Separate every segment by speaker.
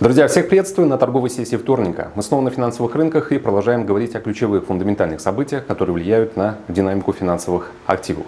Speaker 1: Друзья, всех приветствую на торговой сессии вторника. Мы снова на финансовых рынках и продолжаем говорить о ключевых фундаментальных событиях, которые влияют на динамику финансовых активов.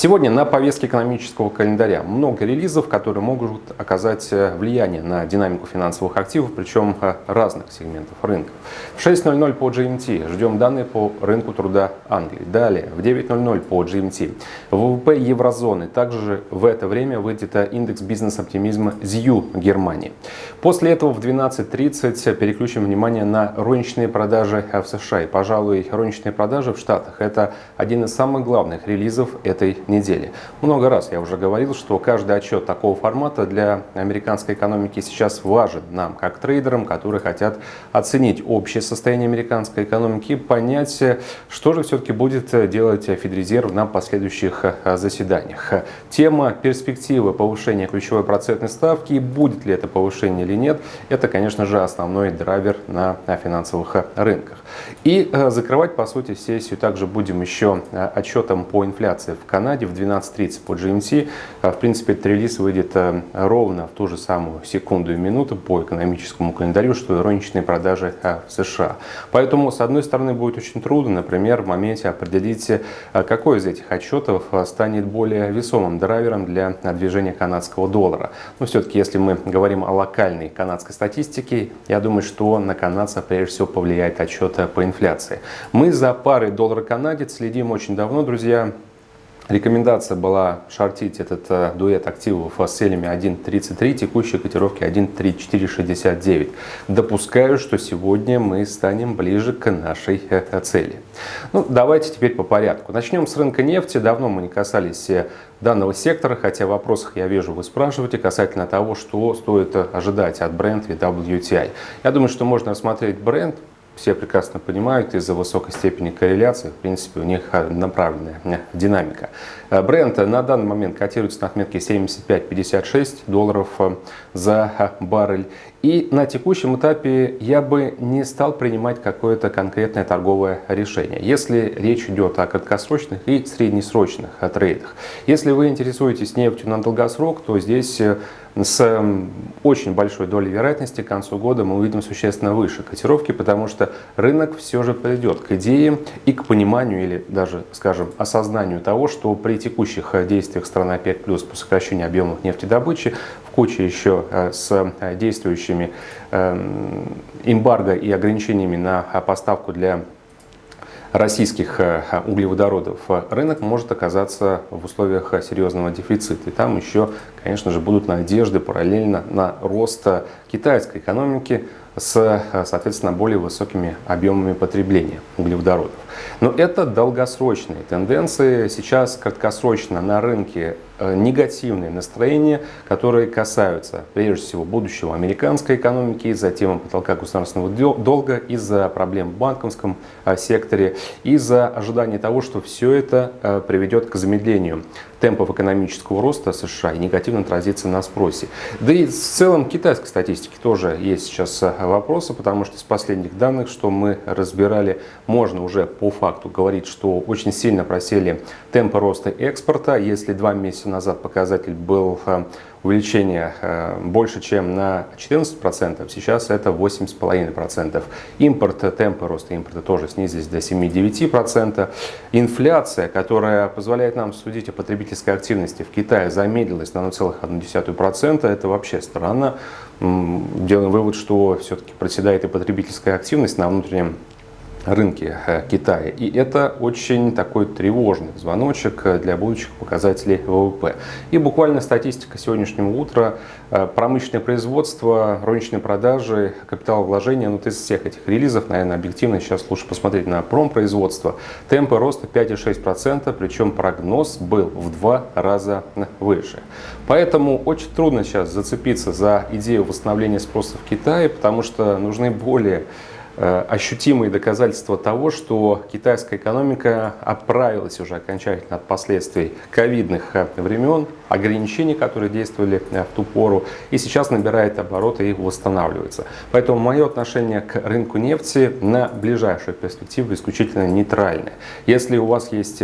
Speaker 1: Сегодня на повестке экономического календаря много релизов, которые могут оказать э, влияние на динамику финансовых активов, причем э, разных сегментов рынка. В 6.00 по GMT ждем данные по рынку труда Англии. Далее в 9.00 по GMT ВВП еврозоны. Также в это время выйдет э, индекс бизнес-оптимизма ЗЮ Германии. После этого в 12.30 переключим внимание на розничные продажи в США. И, пожалуй, розничные продажи в Штатах – это один из самых главных релизов этой недели. Много раз я уже говорил, что каждый отчет такого формата для американской экономики сейчас важен нам, как трейдерам, которые хотят оценить общее состояние американской экономики понять, что же все-таки будет делать Федрезерв на последующих э, заседаниях. Тема перспективы повышения ключевой процентной ставки и будет ли это повышение или нет, это, конечно же, основной драйвер на финансовых рынках. И э, закрывать, по сути, сессию также будем еще э, отчетом по инфляции в Канаде в 12.30 по GMT. А, в принципе, этот релиз выйдет э, ровно в ту же самую секунду и минуту по экономическому календарю, что и розничные продажи э, в США. Поэтому, с одной стороны, будет очень трудно, например, в моменте определить, э, какой из этих отчетов станет более весомым драйвером для движения канадского доллара. Но все-таки, если мы говорим о локальной канадской статистике, я думаю, что на канадца прежде всего повлияет отчет по инфляции. Мы за парой доллар-канадец следим очень давно, друзья. Рекомендация была шортить этот э, дуэт активов с целями 1.33, текущие котировки 1.3469. Допускаю, что сегодня мы станем ближе к нашей э, цели. Ну, давайте теперь по порядку. Начнем с рынка нефти. Давно мы не касались э, данного сектора, хотя в вопросах я вижу, вы спрашиваете касательно того, что стоит ожидать от и WTI. Я думаю, что можно рассмотреть Brent все прекрасно понимают, из-за высокой степени корреляции, в принципе, у них направленная динамика. Э, бренд на данный момент котируется на отметке 75-56 долларов э, за баррель. И на текущем этапе я бы не стал принимать какое-то конкретное торговое решение, если речь идет о краткосрочных и среднесрочных трейдах. Если вы интересуетесь нефтью на долгосрок, то здесь э, с очень большой долей вероятности к концу года мы увидим существенно выше котировки, потому что рынок все же придет к идее и к пониманию или даже, скажем, осознанию того, что при текущих действиях страны ОПЕК+, по сокращению объемов нефтедобычи, в куче еще э, с э, действующими эм, эмбарго и ограничениями на поставку для российских э, углеводородов рынок может оказаться в условиях серьезного дефицита. И там еще, конечно же, будут надежды параллельно на рост китайской экономики с, соответственно, более высокими объемами потребления углеводородов. Но это долгосрочные тенденции. Сейчас краткосрочно на рынке э, негативные настроения, которые касаются прежде всего будущего американской экономики, из-за темы потолка государственного долга, из-за проблем в банковском э, секторе, из-за ожидания того, что все это э, приведет к замедлению темпов экономического роста США и негативно отразится на спросе. Да и в целом китайской статистики тоже есть сейчас вопросы, потому что с последних данных, что мы разбирали, можно уже по факту говорить, что очень сильно просели темпы роста экспорта. Если два месяца назад показатель был э, увеличение э, больше, чем на 14%, сейчас это 8,5%. Импорт, темпы роста импорта тоже снизились до 7,9%. Инфляция, которая позволяет нам судить о потребительской активности в Китае, замедлилась на 0,1%. Это вообще странно. Делаем вывод, что все-таки проседает и потребительская активность на внутреннем рынке э, Китая. И это очень такой тревожный звоночек э, для будущих показателей ВВП. И буквально статистика сегодняшнего утра, э, промышленное производство, розничные продажи, капиталовложения, ну, вот из всех этих релизов, наверное, объективно сейчас лучше посмотреть на промпроизводство. Темпы роста 5,6%, причем прогноз был в два раза выше. Поэтому очень трудно сейчас зацепиться за идею восстановления спроса в Китае, потому что нужны более ощутимые доказательства того, что китайская экономика оправилась уже окончательно от последствий ковидных э, времен, ограничений, которые действовали э, в ту пору, и сейчас набирает обороты и восстанавливается. Поэтому мое отношение к рынку нефти на ближайшую перспективу исключительно нейтральное. Если у вас есть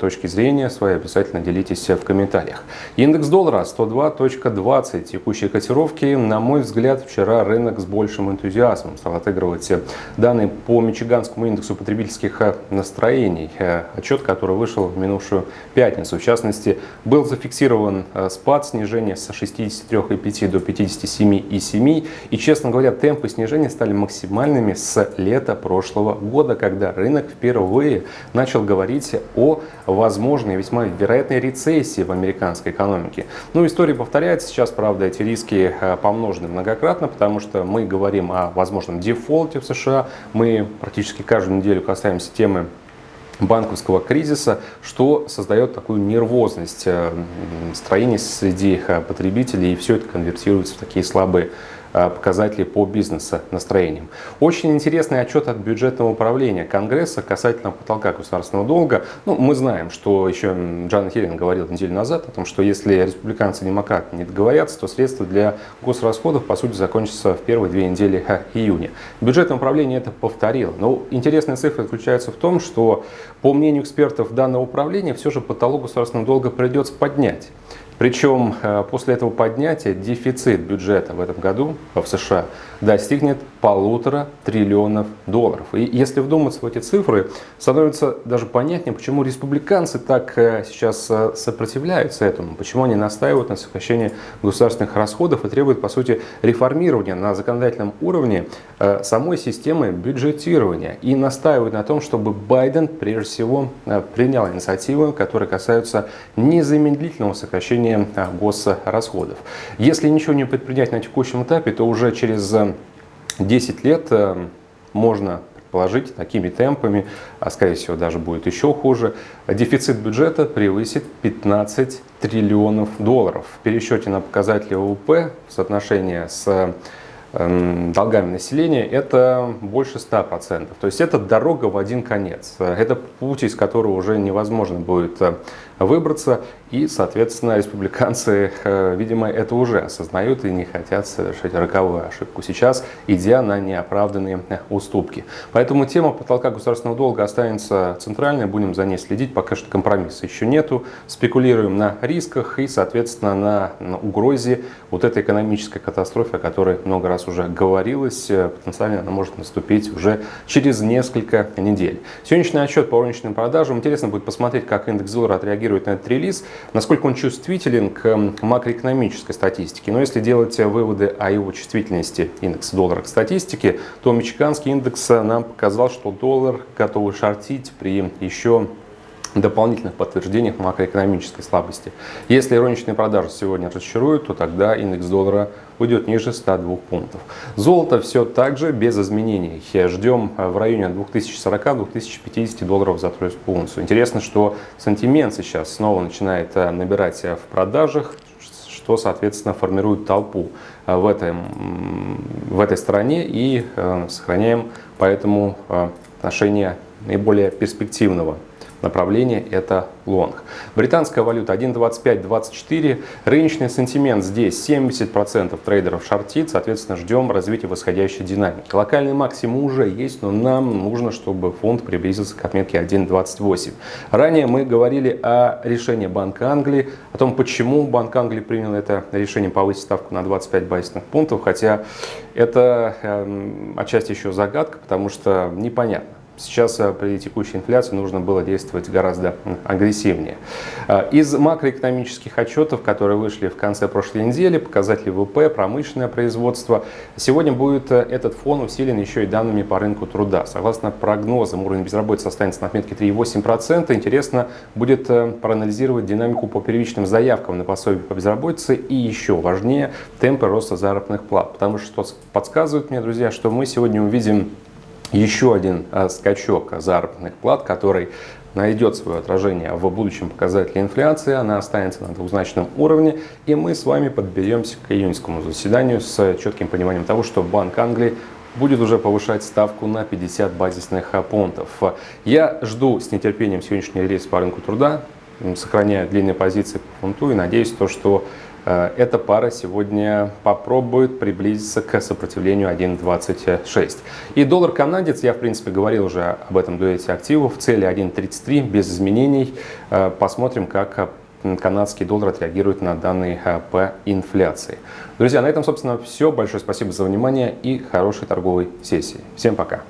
Speaker 1: точки зрения свои, обязательно делитесь в комментариях. Индекс доллара 102.20. Текущие котировки, на мой взгляд, вчера рынок с большим энтузиазмом стал отыгрывать данные по Мичиганскому индексу потребительских э, настроений, э, отчет, который вышел в минувшую пятницу. В частности, был зафиксирован э, спад снижения с 63,5 до 57,7. И, честно говоря, темпы снижения стали максимальными с лета прошлого года, когда рынок впервые начал говорить о возможной, весьма вероятной рецессии в американской экономике. Ну, история повторяется. Сейчас, правда, эти риски помножены многократно, потому что мы говорим о возможном дефолте в США, США. Мы практически каждую неделю касаемся темы банковского кризиса, что создает такую нервозность э, строения среди э, потребителей, и все это конвертируется в такие слабые показатели по бизнес-настроениям. Очень интересный отчет от бюджетного управления Конгресса касательно потолка государственного долга. Ну, мы знаем, что еще Джан Хеллин говорил неделю назад о том, что если республиканцы и демократы не договорятся, то средства для госрасходов, по сути, закончатся в первые две недели июня. Бюджетное управление это повторило. Но интересная цифра заключается в том, что, по мнению экспертов данного управления, все же потолок государственного долга придется поднять. Причем э, после этого поднятия дефицит бюджета в этом году в США достигнет полутора триллионов долларов. И если вдуматься в эти цифры, становится даже понятнее, почему республиканцы так э, сейчас э, сопротивляются этому, почему они настаивают на сокращении государственных расходов и требуют, по сути, реформирования на законодательном уровне самой системы бюджетирования и настаивают на том, чтобы Байден прежде всего принял инициативы, которые касаются незамедлительного сокращения увеличение а, госрасходов. Если ничего не предпринять на текущем этапе, то уже через 10 э, лет э, можно предположить такими темпами, а скорее всего даже будет еще хуже, дефицит бюджета превысит 15 триллионов долларов. В пересчете на показатели ВВП в соотношении с Эм, долгами населения, это больше 100%. То есть это дорога в один конец. Это путь, из которого уже невозможно будет э, выбраться. И, соответственно, республиканцы, э, видимо, это уже осознают и не хотят совершить роковую ошибку сейчас, идя на неоправданные уступки. Поэтому тема потолка государственного долга останется центральной, будем за ней следить. Пока что компромисса еще нету. Спекулируем на рисках и, соответственно, на, угрозе вот этой экономической катастрофы, о которой много раз раз уже говорилось, э, потенциально она может наступить уже через несколько недель. Сегодняшний отчет по розничным продажам. Интересно будет посмотреть, как индекс доллара отреагирует на этот релиз, насколько он чувствителен к макроэкономической статистике. Но если делать выводы о его чувствительности индекса доллара к статистике, то мичиганский индекс нам показал, что доллар готов шортить при еще дополнительных подтверждениях макроэкономической слабости. Если розничные продажи сегодня разочаруют, то тогда индекс доллара уйдет ниже 102 пунктов. Золото все так же без изменений. Ждем в районе 2040-2050 долларов за тройскую унцию. Интересно, что сантимент сейчас снова начинает э, набирать в продажах, что, соответственно, формирует толпу э, в, этом, в этой стране и э, сохраняем поэтому отношение наиболее перспективного направление это лонг. Британская валюта 1.2524. Рыночный сентимент здесь 70% трейдеров шортит. Соответственно, ждем развития восходящей динамики. Локальный максимум уже есть, но нам нужно, чтобы фонд приблизился к отметке 1.28. Ранее мы говорили о решении Банка Англии, о том, почему Банк Англии принял это решение повысить ставку на 25 базисных пунктов, хотя это э, отчасти еще загадка, потому что непонятно Сейчас э, при текущей инфляции нужно было действовать гораздо агрессивнее. Э, из макроэкономических отчетов, которые вышли в конце прошлой недели, показатели ВВП, промышленное производство, сегодня будет э, этот фон усилен еще и данными по рынку труда. Согласно прогнозам, уровень безработицы останется на отметке 3,8%. Интересно будет проанализировать динамику по первичным заявкам на пособие по безработице и еще важнее темпы роста заработных плат. Потому что подсказывает мне, друзья, что мы сегодня увидим еще один а, скачок заработных плат, который найдет свое отражение в будущем показателе инфляции, она останется на двузначном уровне, и мы с вами подберемся к июньскому заседанию с четким пониманием того, что Банк Англии будет уже повышать ставку на 50 базисных пунктов. Я жду с нетерпением сегодняшний рейс по рынку труда, сохраняю длинные позиции по фунту и надеюсь, то, что э, эта пара сегодня попробует приблизиться к сопротивлению 1.26. И доллар канадец, я в принципе говорил уже об этом дуэте активов, цели 1.33 без изменений. Э, посмотрим, как канадский доллар отреагирует на данные э, по инфляции. Друзья, на этом, собственно, все. Большое спасибо за внимание и хорошей торговой сессии. Всем пока.